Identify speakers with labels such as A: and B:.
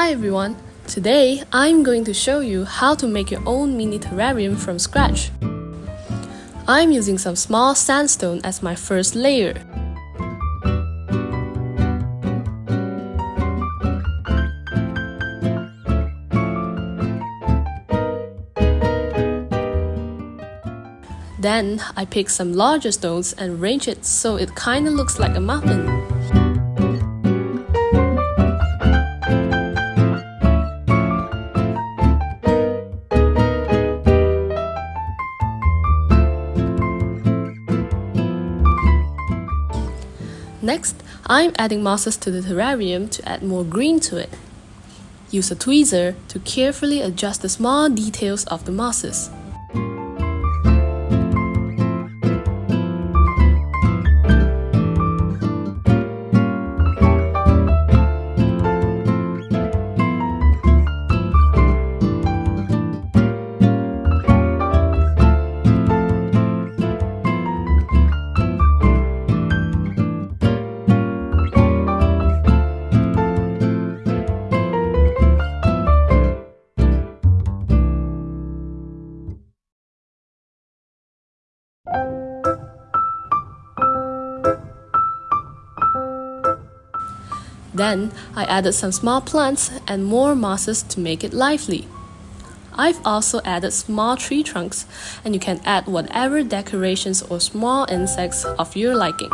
A: Hi everyone! Today I'm going to show you how to make your own mini terrarium from scratch. I'm using some small sandstone as my first layer. Then I pick some larger stones and arrange it so it kinda looks like a muffin. Next, I'm adding mosses to the terrarium to add more green to it. Use a tweezer to carefully adjust the small details of the mosses. Then I added some small plants and more mosses to make it lively. I've also added small tree trunks and you can add whatever decorations or small insects of your liking.